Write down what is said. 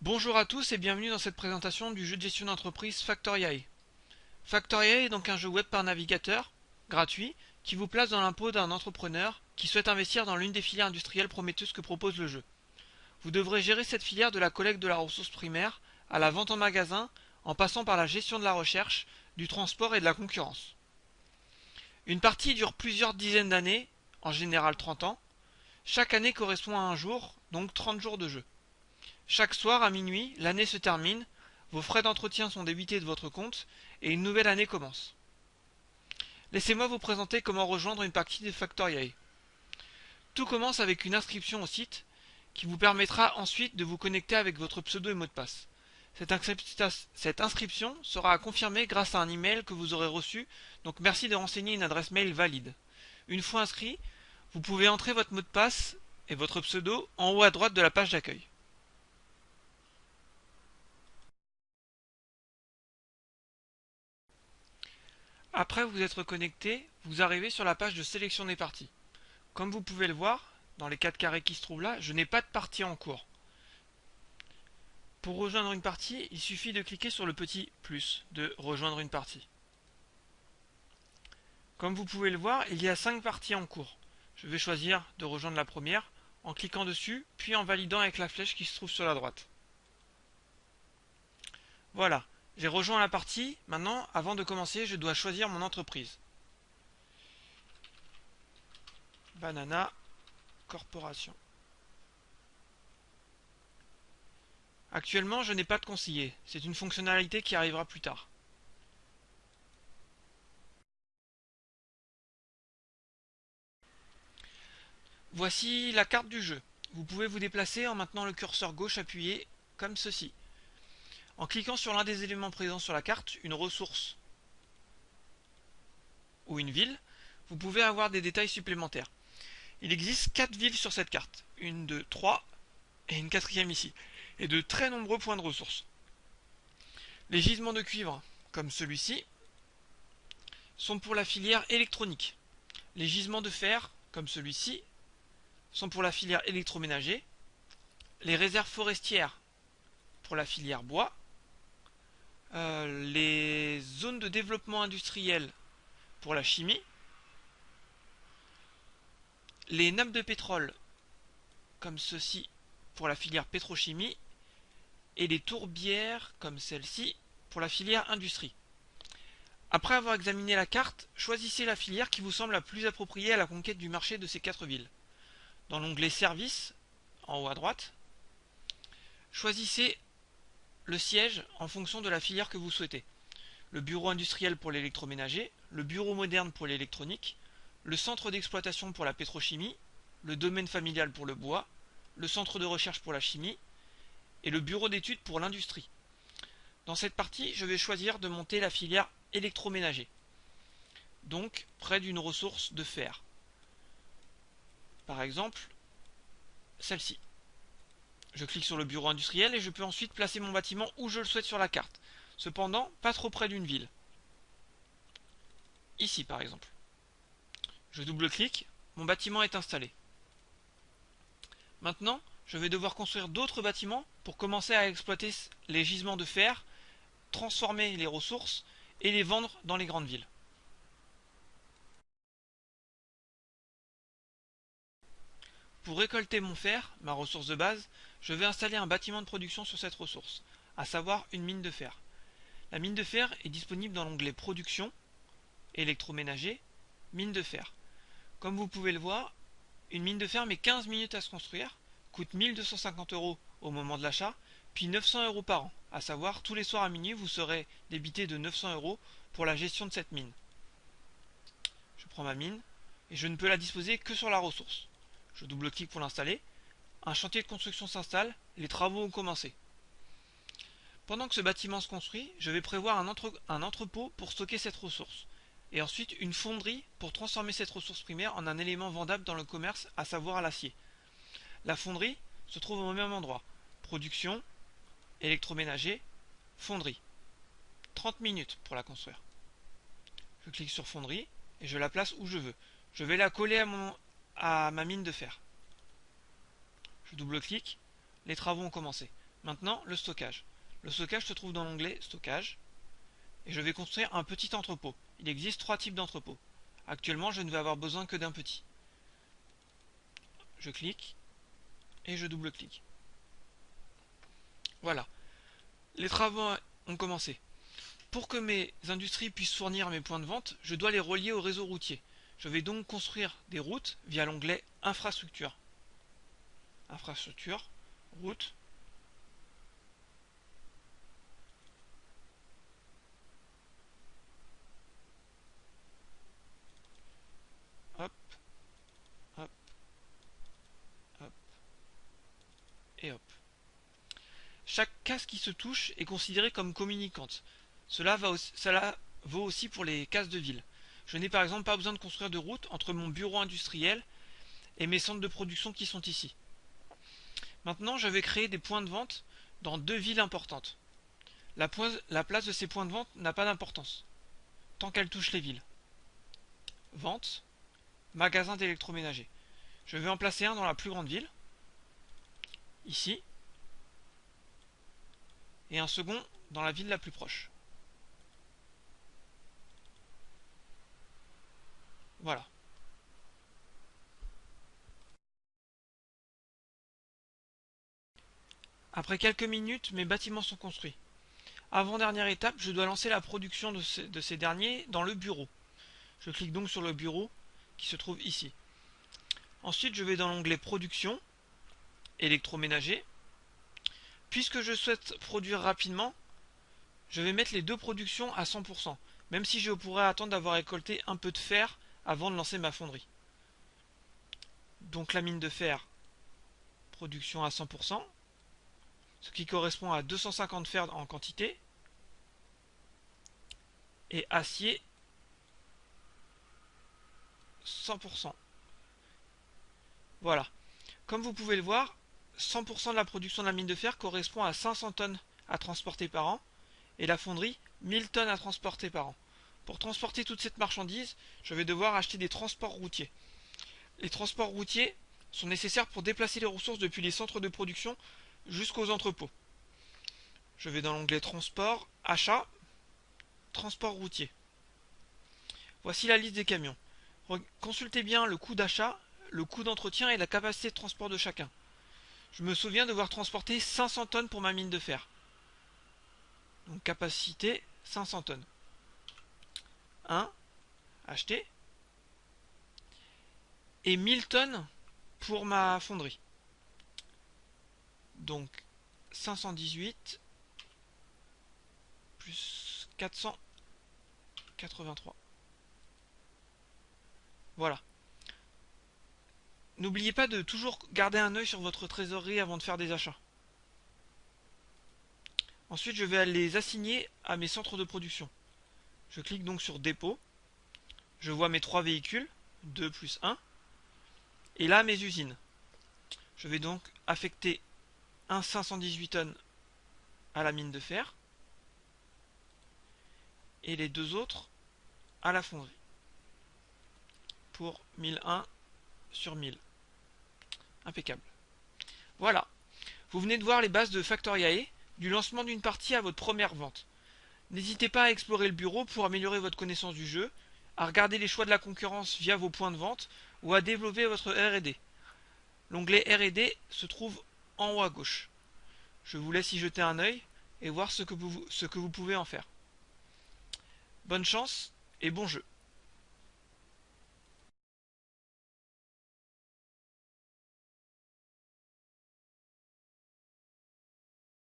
Bonjour à tous et bienvenue dans cette présentation du jeu de gestion d'entreprise Factoriae. Factoriae est donc un jeu web par navigateur, gratuit, qui vous place dans l'impôt d'un entrepreneur qui souhaite investir dans l'une des filières industrielles prometteuses que propose le jeu. Vous devrez gérer cette filière de la collecte de la ressource primaire à la vente en magasin en passant par la gestion de la recherche, du transport et de la concurrence. Une partie dure plusieurs dizaines d'années, en général 30 ans. Chaque année correspond à un jour, donc 30 jours de jeu. Chaque soir à minuit, l'année se termine, vos frais d'entretien sont débités de votre compte et une nouvelle année commence. Laissez-moi vous présenter comment rejoindre une partie de Factoriae. Tout commence avec une inscription au site qui vous permettra ensuite de vous connecter avec votre pseudo et mot de passe. Cette, inscription sera à confirmer grâce à un email que vous aurez reçu, donc merci de renseigner une adresse mail valide. Une fois inscrit, vous pouvez entrer votre mot de passe et votre pseudo en haut à droite de la page d'accueil. Après vous être connecté, vous arrivez sur la page de sélection des parties. Comme vous pouvez le voir, dans les 4 carrés qui se trouvent là, je n'ai pas de partie en cours. Pour rejoindre une partie, il suffit de cliquer sur le petit plus de rejoindre une partie. Comme vous pouvez le voir, il y a 5 parties en cours. Je vais choisir de rejoindre la première en cliquant dessus, puis en validant avec la flèche qui se trouve sur la droite. Voilà, j'ai rejoint la partie. Maintenant, avant de commencer, je dois choisir mon entreprise. Banana Corporation. Actuellement, je n'ai pas de conseiller. C'est une fonctionnalité qui arrivera plus tard. Voici la carte du jeu. Vous pouvez vous déplacer en maintenant le curseur gauche appuyé comme ceci. En cliquant sur l'un des éléments présents sur la carte, une ressource ou une ville, vous pouvez avoir des détails supplémentaires. Il existe 4 villes sur cette carte, une de 3 et une quatrième ici, et de très nombreux points de ressources. Les gisements de cuivre, comme celui-ci, sont pour la filière électronique. Les gisements de fer, comme celui-ci, sont pour la filière électroménager. Les réserves forestières pour la filière bois. Euh, les zones de développement industriel pour la chimie, les nappes de pétrole comme ceci pour la filière pétrochimie et les tourbières comme celle-ci pour la filière industrie. Après avoir examiné la carte, choisissez la filière qui vous semble la plus appropriée à la conquête du marché de ces quatre villes. Dans l'onglet Services, en haut à droite, choisissez le siège en fonction de la filière que vous souhaitez. Le bureau industriel pour l'électroménager, le bureau moderne pour l'électronique, le centre d'exploitation pour la pétrochimie, le domaine familial pour le bois, le centre de recherche pour la chimie et le bureau d'études pour l'industrie. Dans cette partie, je vais choisir de monter la filière électroménager, donc près d'une ressource de fer. Par exemple, celle-ci. Je clique sur le bureau industriel et je peux ensuite placer mon bâtiment où je le souhaite sur la carte. Cependant, pas trop près d'une ville. Ici par exemple. Je double-clique, mon bâtiment est installé. Maintenant, je vais devoir construire d'autres bâtiments pour commencer à exploiter les gisements de fer, transformer les ressources et les vendre dans les grandes villes. Pour récolter mon fer, ma ressource de base, je vais installer un bâtiment de production sur cette ressource, à savoir une mine de fer. La mine de fer est disponible dans l'onglet Production, électroménager, mine de fer. Comme vous pouvez le voir, une mine de fer met 15 minutes à se construire, coûte 1250 euros au moment de l'achat, puis 900 euros par an, à savoir tous les soirs à minuit vous serez débité de 900 euros pour la gestion de cette mine. Je prends ma mine et je ne peux la disposer que sur la ressource. Je double-clique pour l'installer. Un chantier de construction s'installe, les travaux ont commencé. Pendant que ce bâtiment se construit, je vais prévoir un, entrepôt pour stocker cette ressource, et ensuite une fonderie pour transformer cette ressource primaire en un élément vendable dans le commerce, à savoir l'acier. La fonderie se trouve au même endroit. Production, électroménager, fonderie. 30 minutes pour la construire. Je clique sur fonderie et je la place où je veux. Je vais la coller à mon, à ma mine de fer. Je double-clique, les travaux ont commencé. Maintenant, le stockage. Le stockage se trouve dans l'onglet Stockage. Et je vais construire un petit entrepôt. Il existe trois types d'entrepôts. Actuellement, je ne vais avoir besoin que d'un petit. Je clique et je double-clique. Voilà. Les travaux ont commencé. Pour que mes industries puissent fournir mes points de vente, je dois les relier au réseau routier. Je vais donc construire des routes via l'onglet Infrastructure. Infrastructure, route. Hop, hop, hop, et hop. Chaque case qui se touche est considérée comme communicante. Cela, vaut aussi pour les cases de ville. Je n'ai par exemple pas besoin de construire de route entre mon bureau industriel et mes centres de production qui sont ici. Maintenant, je vais créer des points de vente dans deux villes importantes. La, la place de ces points de vente n'a pas d'importance, tant qu'elle touche les villes. Vente, magasin d'électroménager. Je vais en placer un dans la plus grande ville, ici, et un second dans la ville la plus proche. Voilà. Après quelques minutes, mes bâtiments sont construits. Avant-dernière étape, je dois lancer la production de ces, de ces, derniers dans le bureau. Je clique donc sur le bureau qui se trouve ici. Ensuite, je vais dans l'onglet Production, électroménager. Puisque je souhaite produire rapidement, je vais mettre les deux productions à 100%, même si je pourrais attendre d'avoir récolté un peu de fer avant de lancer ma fonderie. Donc la mine de fer, production à 100%, ce qui correspond à 250 fer en quantité, et acier 100%. Voilà. Comme vous pouvez le voir, 100% de la production de la mine de fer correspond à 500 tonnes à transporter par an, et la fonderie 1000 tonnes à transporter par an. Pour transporter toute cette marchandise, je vais devoir acheter des transports routiers. Les transports routiers sont nécessaires pour déplacer les ressources depuis les centres de production jusqu'aux entrepôts. Je vais dans l'onglet Transport, Achat, Transport routier. Voici la liste des camions. Consultez bien le coût d'achat, le coût d'entretien et la capacité de transport de chacun. Je me souviens devoir transporter 500 tonnes pour ma mine de fer. Donc capacité 500 tonnes. 1 acheté et 1000 tonnes pour ma fonderie. Donc 518 plus 483. Voilà. N'oubliez pas de toujours garder un œil sur votre trésorerie avant de faire des achats. Ensuite, je vais les assigner à mes centres de production. Je clique donc sur dépôt. Je vois mes trois véhicules, 2 plus 1. Et là, mes usines. Je vais donc affecter un 518 tonnes à la mine de fer. Et les deux autres à la fonderie. Pour 1001 sur 1000. Impeccable. Voilà. Vous venez de voir les bases de Factoriae, du lancement d'une partie à votre première vente. N'hésitez pas à explorer le bureau pour améliorer votre connaissance du jeu, à regarder les choix de la concurrence via vos points de vente ou à développer votre R&D. L'onglet R&D se trouve en haut à gauche. Je vous laisse y jeter un œil et voir ce que vous, pouvez en faire. Bonne chance et bon jeu